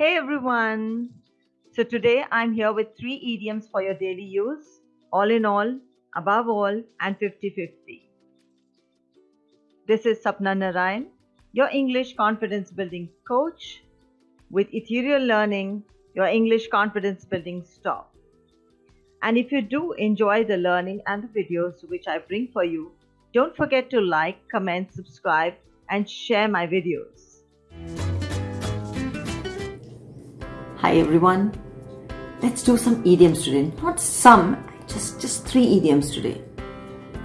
Hey everyone! So today I'm here with three idioms for your daily use all in all, above all, and 50 50. This is Sapna Narayan, your English confidence building coach with Ethereal Learning, your English confidence building stop. And if you do enjoy the learning and the videos which I bring for you, don't forget to like, comment, subscribe, and share my videos. Hi everyone. Let's do some idioms today. Not some, just just three idioms today.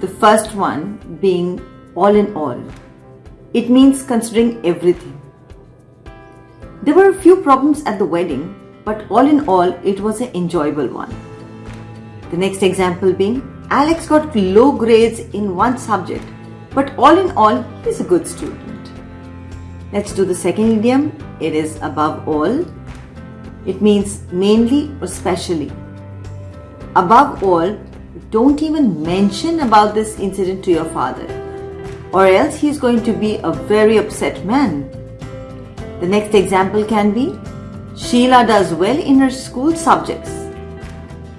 The first one being all in all. It means considering everything. There were a few problems at the wedding, but all in all, it was an enjoyable one. The next example being Alex got low grades in one subject, but all in all, he's a good student. Let's do the second idiom. It is above all. It means mainly or specially. Above all, don't even mention about this incident to your father or else he is going to be a very upset man. The next example can be Sheila does well in her school subjects,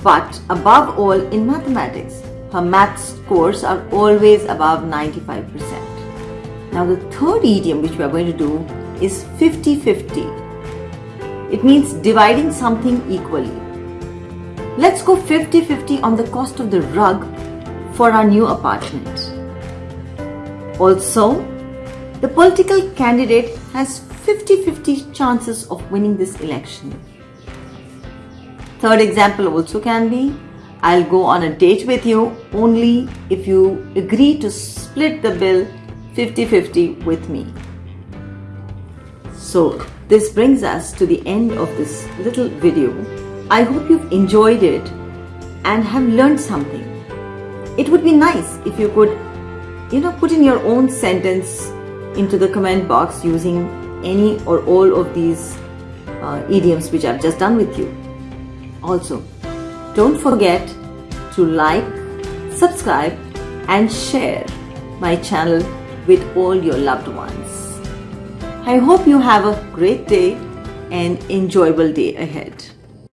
but above all in mathematics, her maths scores are always above 95%. Now the third idiom which we are going to do is 50-50. It means dividing something equally. Let's go 50-50 on the cost of the rug for our new apartment. Also, the political candidate has 50-50 chances of winning this election. Third example also can be, I'll go on a date with you only if you agree to split the bill 50-50 with me. So this brings us to the end of this little video. I hope you've enjoyed it and have learned something. It would be nice if you could, you know, put in your own sentence into the comment box using any or all of these uh, idioms which I've just done with you. Also, don't forget to like, subscribe and share my channel with all your loved ones. I hope you have a great day and enjoyable day ahead.